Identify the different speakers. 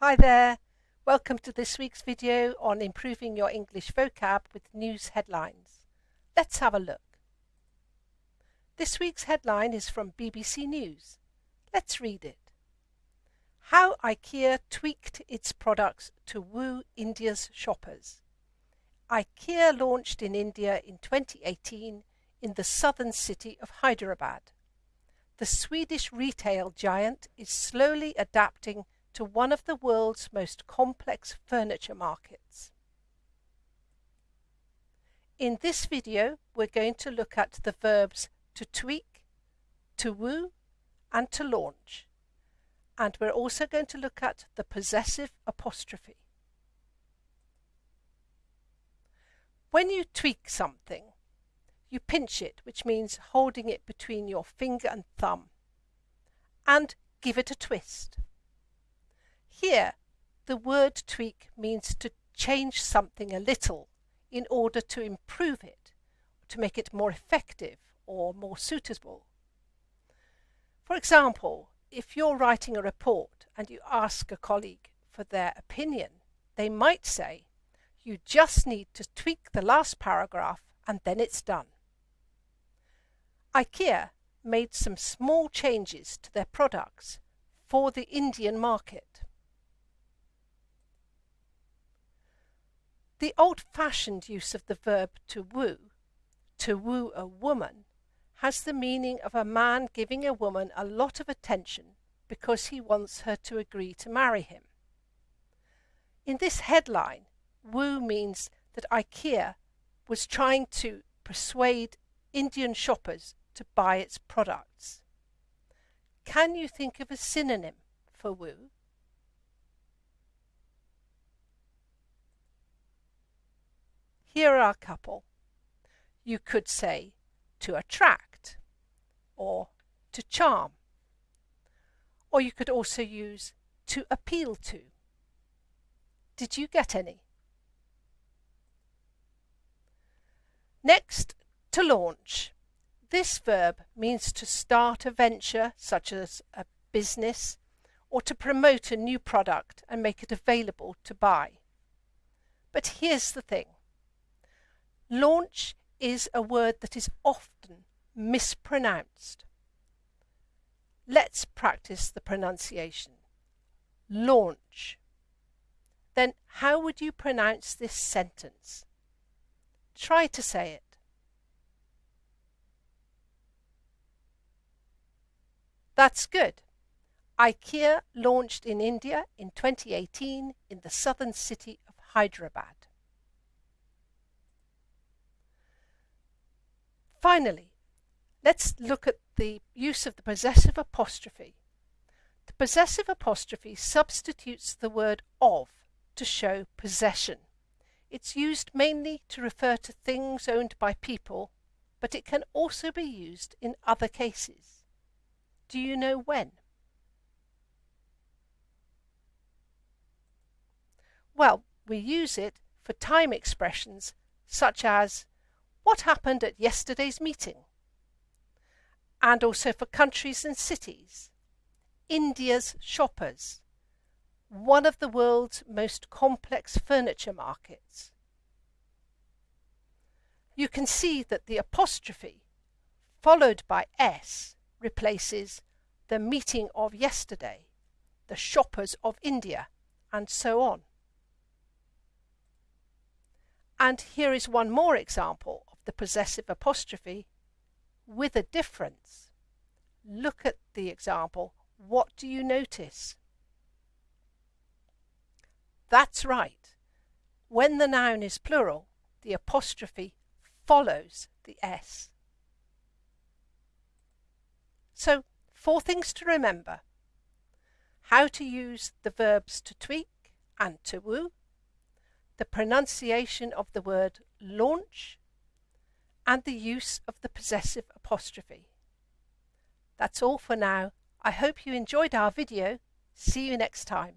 Speaker 1: Hi there, welcome to this week's video on improving your English vocab with news headlines. Let's have a look. This week's headline is from BBC News. Let's read it. How IKEA tweaked its products to woo India's shoppers. IKEA launched in India in 2018 in the southern city of Hyderabad. The Swedish retail giant is slowly adapting to one of the world's most complex furniture markets. In this video, we're going to look at the verbs to tweak, to woo, and to launch. And we're also going to look at the possessive apostrophe. When you tweak something, you pinch it, which means holding it between your finger and thumb, and give it a twist. Here, the word tweak means to change something a little in order to improve it, to make it more effective or more suitable. For example, if you're writing a report and you ask a colleague for their opinion, they might say, you just need to tweak the last paragraph and then it's done. IKEA made some small changes to their products for the Indian market. The old-fashioned use of the verb to woo, to woo a woman, has the meaning of a man giving a woman a lot of attention because he wants her to agree to marry him. In this headline, woo means that IKEA was trying to persuade Indian shoppers to buy its products. Can you think of a synonym for woo? Here are a couple. You could say to attract or to charm. Or you could also use to appeal to. Did you get any? Next, to launch. This verb means to start a venture such as a business or to promote a new product and make it available to buy. But here's the thing. Launch is a word that is often mispronounced. Let's practice the pronunciation. Launch. Then how would you pronounce this sentence? Try to say it. That's good. IKEA launched in India in 2018 in the southern city of Hyderabad. Finally, let's look at the use of the possessive apostrophe. The possessive apostrophe substitutes the word of to show possession. It's used mainly to refer to things owned by people, but it can also be used in other cases. Do you know when? Well, we use it for time expressions such as what happened at yesterday's meeting? And also for countries and cities. India's shoppers. One of the world's most complex furniture markets. You can see that the apostrophe followed by S replaces the meeting of yesterday, the shoppers of India, and so on. And here is one more example the possessive apostrophe with a difference. Look at the example. What do you notice? That's right. When the noun is plural, the apostrophe follows the S. So, four things to remember. How to use the verbs to tweak and to woo, the pronunciation of the word launch and the use of the possessive apostrophe. That's all for now. I hope you enjoyed our video. See you next time.